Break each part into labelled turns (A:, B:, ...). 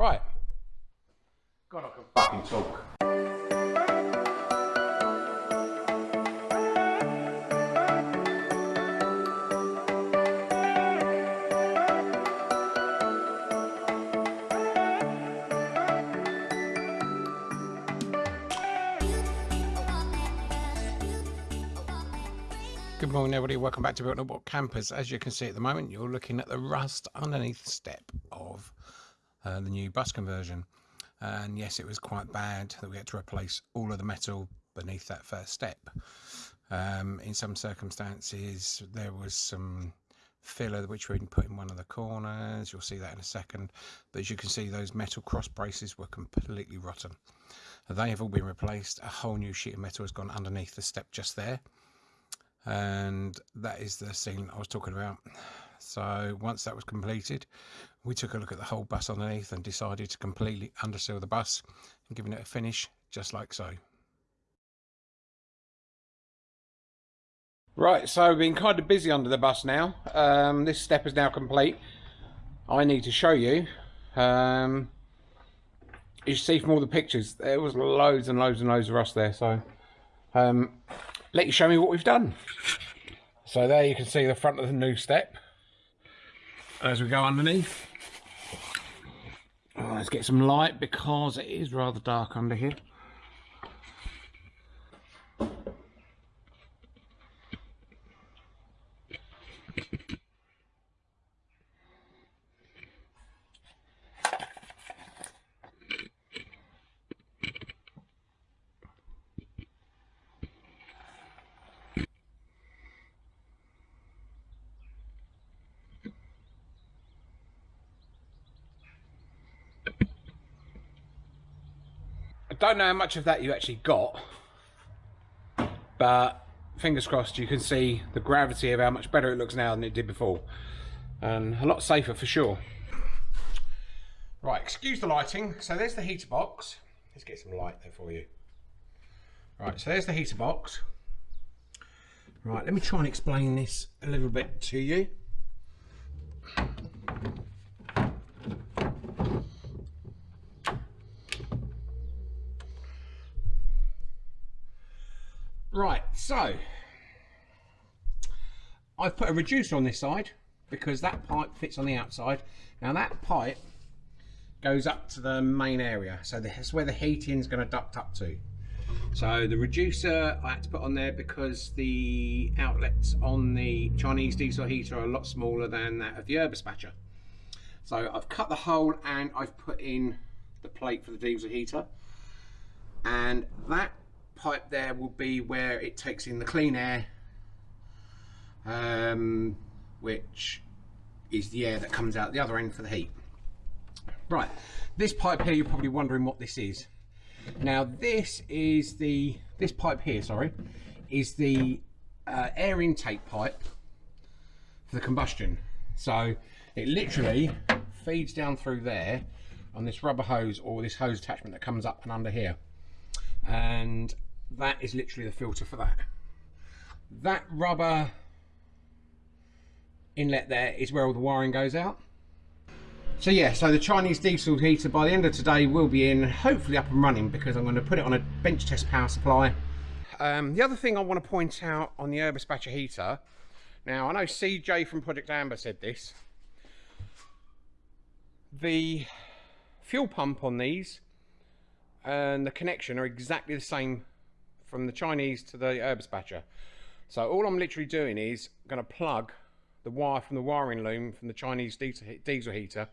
A: Right. God, I can fucking talk. Good morning, everybody. Welcome back to Built Book Campers. As you can see at the moment, you're looking at the rust underneath the step uh, the new bus conversion. And yes, it was quite bad that we had to replace all of the metal beneath that first step. Um, in some circumstances, there was some filler which we put in one of the corners. You'll see that in a second. But as you can see, those metal cross braces were completely rotten. They have all been replaced. A whole new sheet of metal has gone underneath the step just there and that is the scene I was talking about. So once that was completed, we took a look at the whole bus underneath and decided to completely underseal the bus and giving it a finish just like so. Right, so we've been kind of busy under the bus now. Um, this step is now complete. I need to show you. Um, you see from all the pictures, there was loads and loads and loads of rust there. So um, let you show me what we've done. So there you can see the front of the new step as we go underneath. Let's get some light because it is rather dark under here. Don't know how much of that you actually got, but fingers crossed you can see the gravity of how much better it looks now than it did before. And a lot safer for sure. Right, excuse the lighting. So there's the heater box. Let's get some light there for you. Right, so there's the heater box. Right, let me try and explain this a little bit to you. Right, so I've put a reducer on this side because that pipe fits on the outside. Now that pipe goes up to the main area, so that's where the heating's going to duct up to. So the reducer I had to put on there because the outlets on the Chinese diesel heater are a lot smaller than that of the Eberspächer. So I've cut the hole and I've put in the plate for the diesel heater. And that pipe there will be where it takes in the clean air, um, which is the air that comes out the other end for the heat. Right, this pipe here, you're probably wondering what this is. Now this is the, this pipe here, sorry, is the uh, air intake pipe for the combustion. So it literally feeds down through there on this rubber hose or this hose attachment that comes up and under here. And that is literally the filter for that. That rubber inlet there is where all the wiring goes out. So yeah, so the Chinese diesel heater by the end of today will be in, hopefully up and running because I'm going to put it on a bench test power supply. Um, the other thing I want to point out on the Eberspächer heater, now I know CJ from Project Amber said this, the fuel pump on these and the connection are exactly the same from the Chinese to the Eberspächer. So all I'm literally doing is going to plug the wire from the wiring loom from the Chinese diesel, diesel heater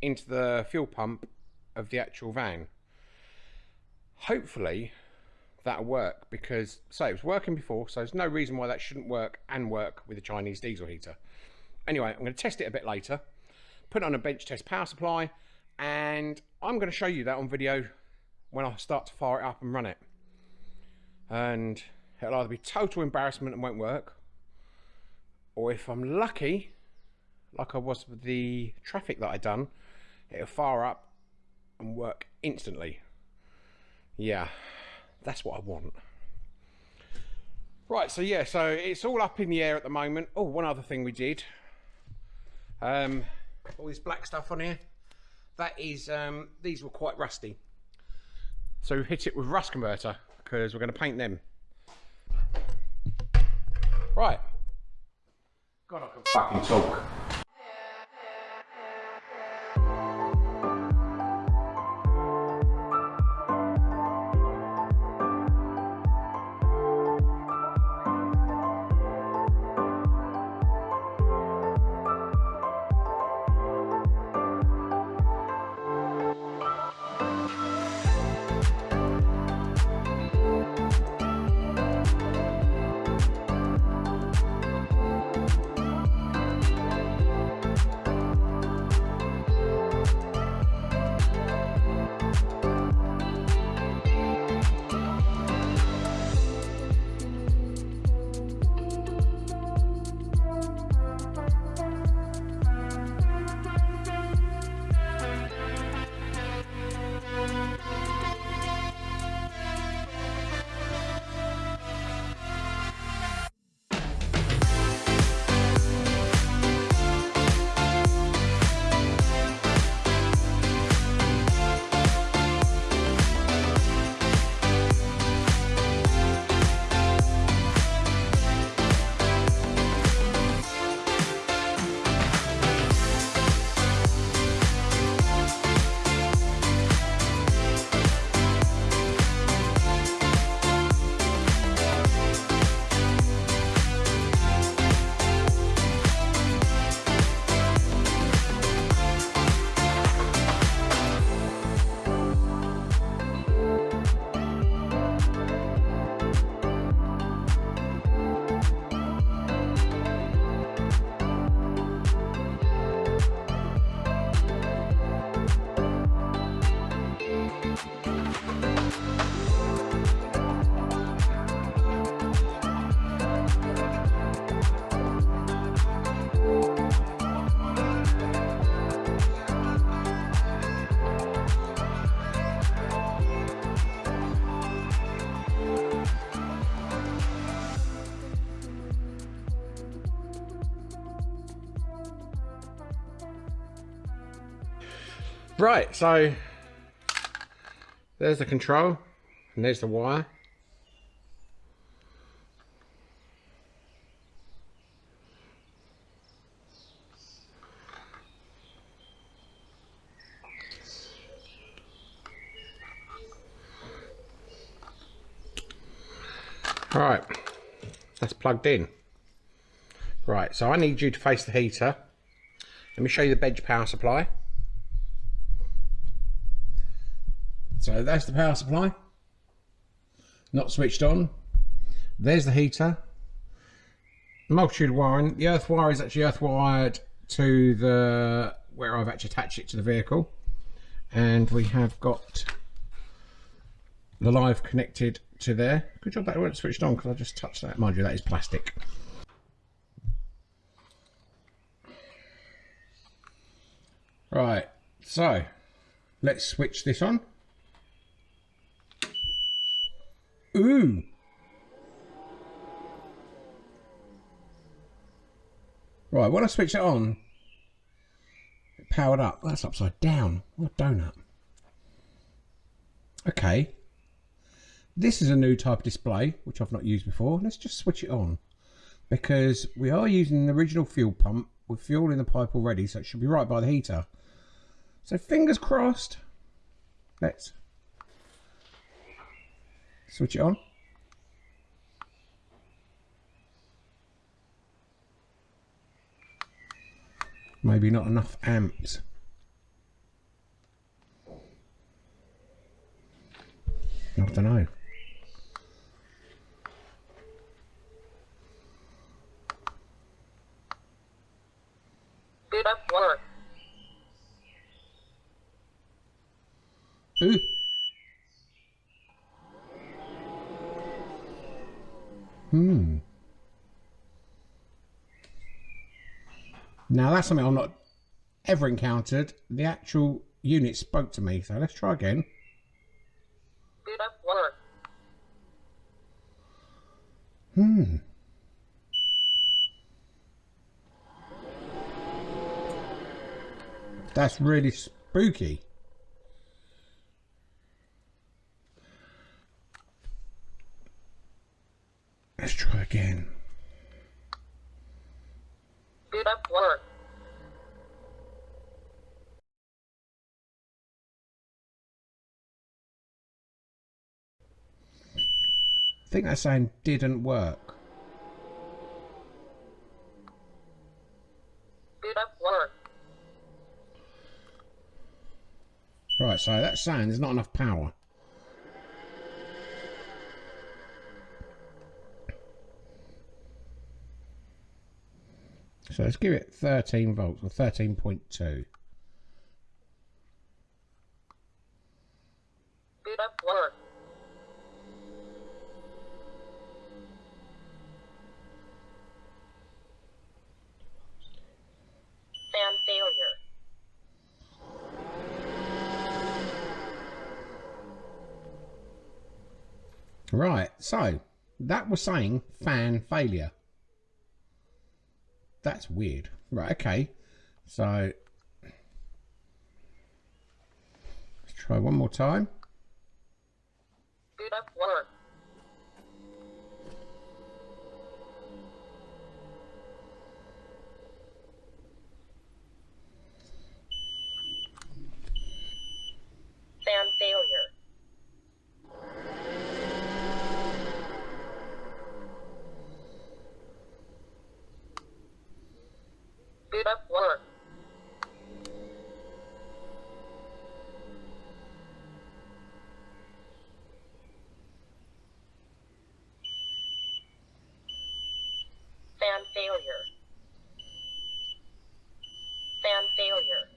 A: into the fuel pump of the actual van. Hopefully that'll work because say it was working before so there's no reason why that shouldn't work and work with the Chinese diesel heater. Anyway, I'm going to test it a bit later, put on a bench test power supply and I'm going to show you that on video when I start to fire it up and run it. And it'll either be total embarrassment and won't work or if I'm lucky like I was with the traffic that I done it'll fire up and work instantly. Yeah that's what I want. Right so yeah so it's all up in the air at the moment. Oh one other thing we did. Um all this black stuff on here. That is, um, these were quite rusty. So hit it with rust converter because we're going to paint them. Right. God, I can fucking talk. Right, so there's the control and there's the wire. Right, that's plugged in. Right, so I need you to face the heater. Let me show you the bench power supply. So that's the power supply. Not switched on. There's the heater. Multitude wiring. The earth wire is actually earth wired to the where I've actually attached it to the vehicle. And we have got the live connected to there. Good job that wasn't switched on because I just touched that. Mind you, that is plastic. Right, so let's switch this on. Ooh. Right, when I switch it on, it powered up. That's upside down. What a donut. Okay. This is a new type of display, which I've not used before. Let's just switch it on. Because we are using an original fuel pump with fuel in the pipe already, so it should be right by the heater. So fingers crossed. Let's Switch it on. Maybe not enough amps. I don't know. Ooh. Hmm. Now that's something I've not ever encountered. The actual unit spoke to me, so let's try again. Hmm. That's really spooky. Let's try again.
B: Good up work.
A: I think that sound didn't work.
B: Good up work.
A: Right, so that sound, there's not enough power. So let's give it 13 volts or 13.2.
B: Good up work. Fan failure.
A: Right, so that was saying fan failure. That's weird. Right, okay. So let's try one more time.
B: Work. Fan failure. Good up work. Fan failure. Fan failure.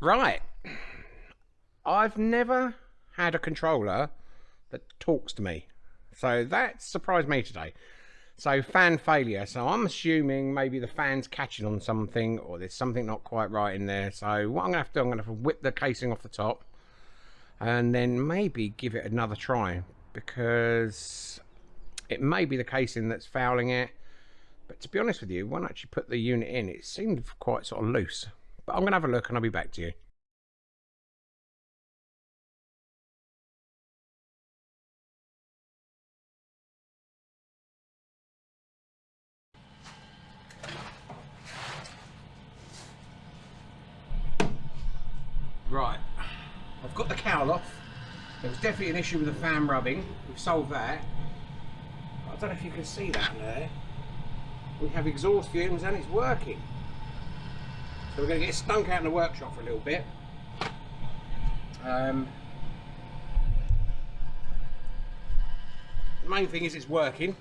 A: Right. I've never had a controller that talks to me. So that surprised me today. So fan failure. So I'm assuming maybe the fan's catching on something or there's something not quite right in there. So what I'm gonna have to do, I'm gonna have to whip the casing off the top and then maybe give it another try because it may be the casing that's fouling it. But to be honest with you, when I actually put the unit in, it seemed quite sort of loose. But I'm gonna have a look and I'll be back to you. Right, I've got the cowl off. There was definitely an issue with the fan rubbing. We've solved that. I don't know if you can see that there. We have exhaust fumes and it's working. So we're going to get stunk out in the workshop for a little bit. Um, the main thing is it's working.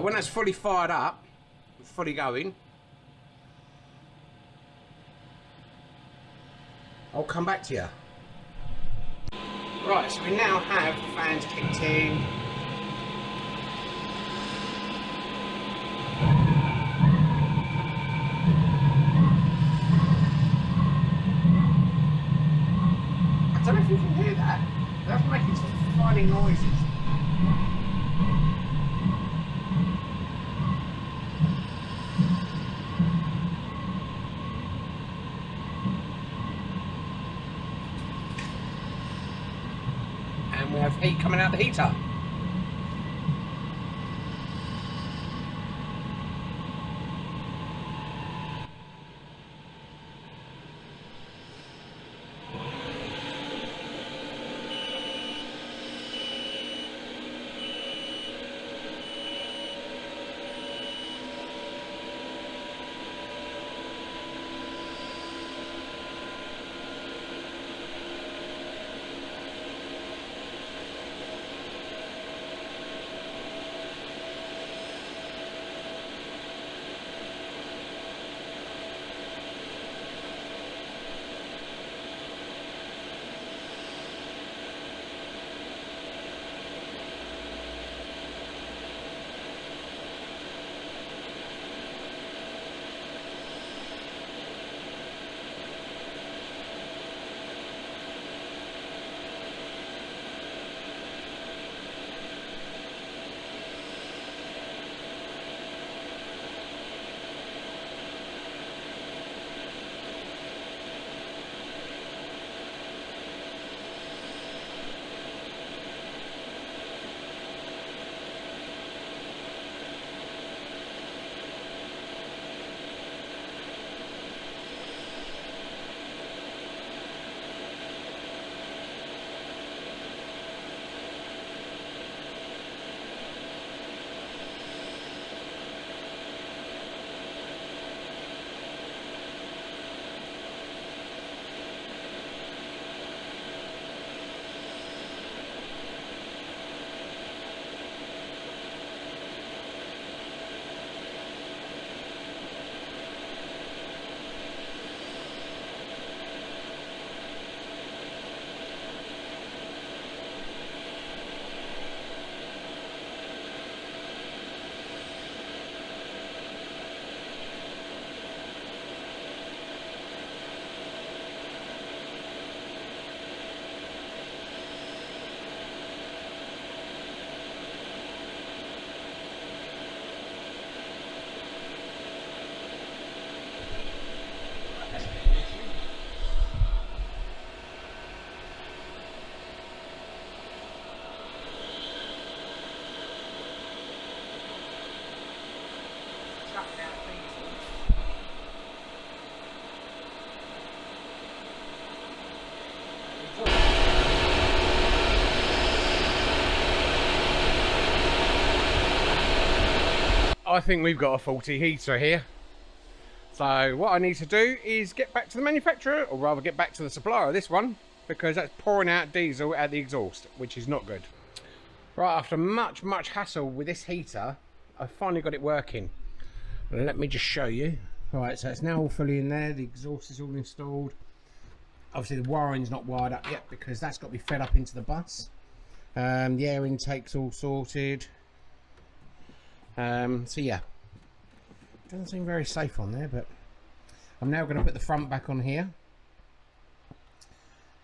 A: When that's fully fired up, fully going, I'll come back to you. Right, so we now have the fans kicked in. I don't know if you can hear that. That's making some funny noises. And we have heat coming out the heater. I think we've got a faulty heater here. So what I need to do is get back to the manufacturer, or rather get back to the supplier of this one, because that's pouring out diesel at the exhaust, which is not good. Right, after much, much hassle with this heater, I finally got it working. Let me just show you. Right, so it's now all fully in there, the exhaust is all installed. Obviously the wiring's not wired up yet because that's got to be fed up into the bus. Um, the air intake's all sorted. Um, so yeah, doesn't seem very safe on there, but I'm now going to put the front back on here.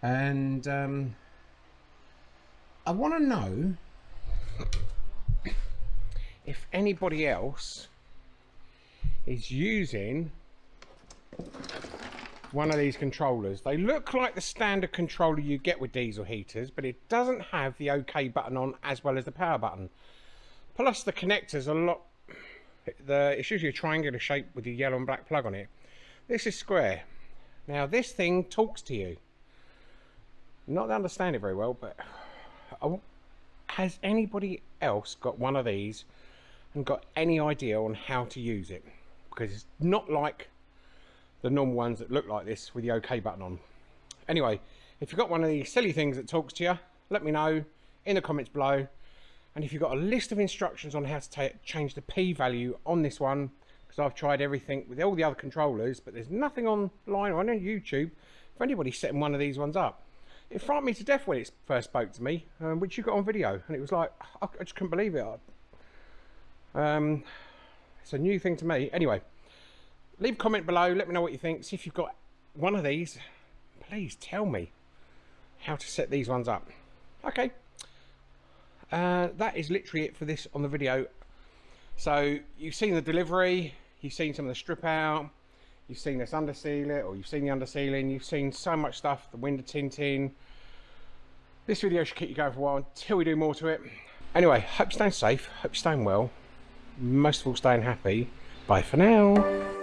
A: And um, I want to know if anybody else is using one of these controllers. They look like the standard controller you get with diesel heaters, but it doesn't have the OK button on as well as the power button. Plus the connectors a lot the it's usually a triangular shape with a yellow and black plug on it. This is square. Now this thing talks to you. Not to understand it very well but oh, has anybody else got one of these and got any idea on how to use it? Because it's not like the normal ones that look like this with the OK button on. Anyway if you've got one of these silly things that talks to you let me know in the comments below and if you've got a list of instructions on how to change the p value on this one because I've tried everything with all the other controllers but there's nothing online or on YouTube for anybody setting one of these ones up. It frightened me to death when it first spoke to me um, which you got on video and it was like I, I just couldn't believe it. Um, it's a new thing to me. Anyway leave a comment below let me know what you think. See if you've got one of these. Please tell me how to set these ones up. Okay uh, that is literally it for this on the video. So you've seen the delivery you've seen some of the strip out you've seen this underseal it or you've seen the undersealing you've seen so much stuff the window tinting. This video should keep you going for a while until we do more to it. Anyway hope you're staying safe hope you're staying well. Most of all staying happy. Bye for now